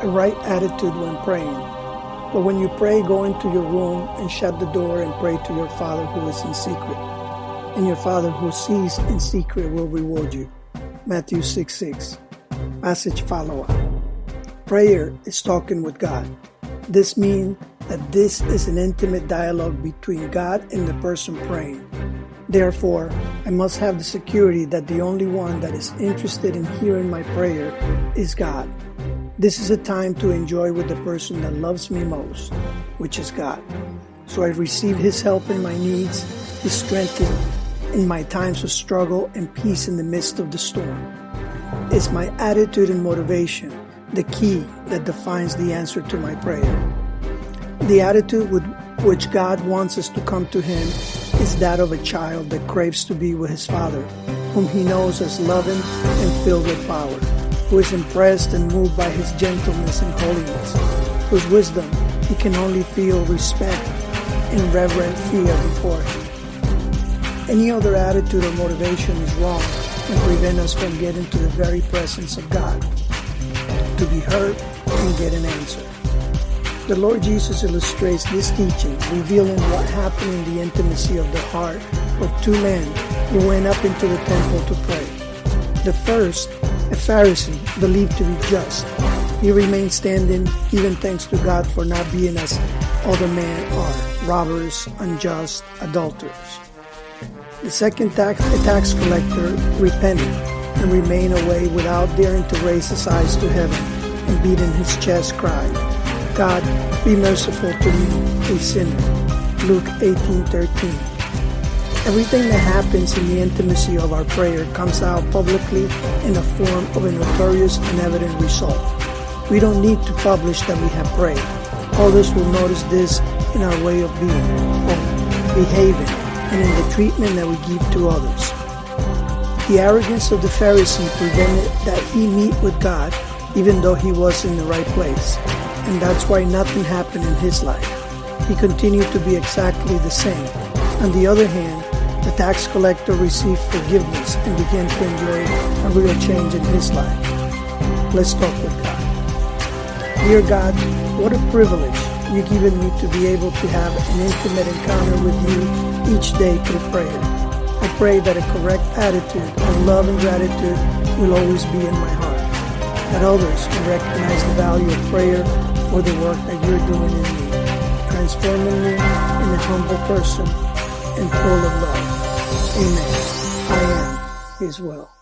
a right attitude when praying. But when you pray, go into your room and shut the door and pray to your Father who is in secret. And your Father who sees in secret will reward you. Matthew 6 6. Passage follow up. Prayer is talking with God. This means that this is an intimate dialogue between God and the person praying. Therefore, I must have the security that the only one that is interested in hearing my prayer is God. This is a time to enjoy with the person that loves me most, which is God. So I receive His help in my needs, His strength in my times of struggle, and peace in the midst of the storm. It's my attitude and motivation, the key that defines the answer to my prayer. The attitude with which God wants us to come to Him is that of a child that craves to be with his father, whom he knows as loving and filled with power, who is impressed and moved by his gentleness and holiness, whose wisdom he can only feel respect and reverent fear before him. Any other attitude or motivation is wrong and prevent us from getting to the very presence of God, to be heard and get an answer. The Lord Jesus illustrates this teaching, revealing what happened in the intimacy of the heart of two men who went up into the temple to pray. The first, Pharisee, believed to be just. He remained standing, giving thanks to God for not being as other men are, robbers, unjust, adulterers. The second tax, a tax collector, repented and remained away without daring to raise his eyes to heaven and beating his chest cried, God, be merciful to me, a sinner. Luke 18:13. Everything that happens in the intimacy of our prayer comes out publicly in the form of a notorious and evident result. We don't need to publish that we have prayed. Others will notice this in our way of being, of behaving, and in the treatment that we give to others. The arrogance of the Pharisee prevented that he meet with God even though he was in the right place and that's why nothing happened in his life. He continued to be exactly the same. On the other hand, the tax collector received forgiveness and began to enjoy a real change in his life. Let's talk with God. Dear God, what a privilege you've given me to be able to have an intimate encounter with you each day through prayer. I pray that a correct attitude of love and gratitude will always be in my heart, that others can recognize the value of prayer for the work that you're doing in me, transforming me in a humble person and full of love. Amen. I am His will.